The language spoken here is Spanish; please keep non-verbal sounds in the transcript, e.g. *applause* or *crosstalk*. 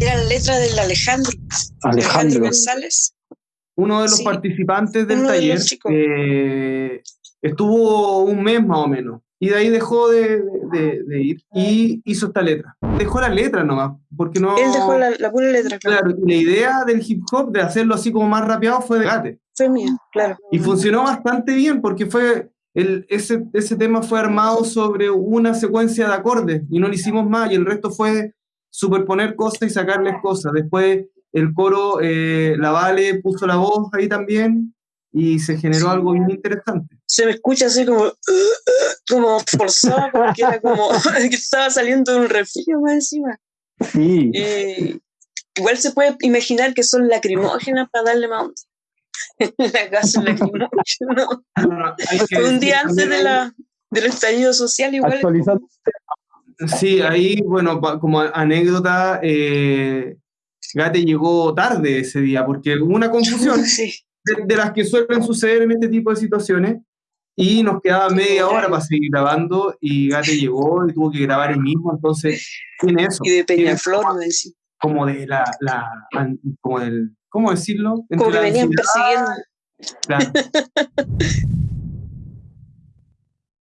Era la letra del Alejandro. Alejandro. González. Uno de los Sí. participantes del Uno de taller chicos. eh, estuvo un mes más o menos y de ahí dejó de, de- de ir y hizo esta letra. Dejó la letra nomás, porque no... Él dejó la, la pura letra, claro. Claro, la idea del hip hop de hacerlo así como más rapeado fue de Gate. Fue mía, claro. Y funcionó bastante bien porque fue el, ese, ese tema fue armado sobre una secuencia de acordes y no lo hicimos más y el resto fue superponer cosas y sacarles cosas. Después el coro, eh, la Vale puso la voz ahí también y se generó algo bien interesante. Se me escucha así como, *laughs* como forzado, como que era como *laughs* que estaba saliendo de un resfrío más encima. Sí, Y igual se puede imaginar que son lacrimógenas para darle más onda. *laughs* la casa lacrimógena. Que Fue un día antes de la, del estallido social, igual. actualizando. Sí, ahí, bueno, como anécdota, eh, Gate llegó tarde ese día porque hubo una confusión. *laughs* Sí. de, de las que suelen suceder en este tipo de situaciones. Y nos quedaba media hora para seguir grabando y Gate llegó y tuvo que grabar él mismo, entonces tiene eso. Y de Peñaflor, decía. como de la, la como del, ¿cómo decirlo? Entre Como que venían persiguiendo. claro. *laughs*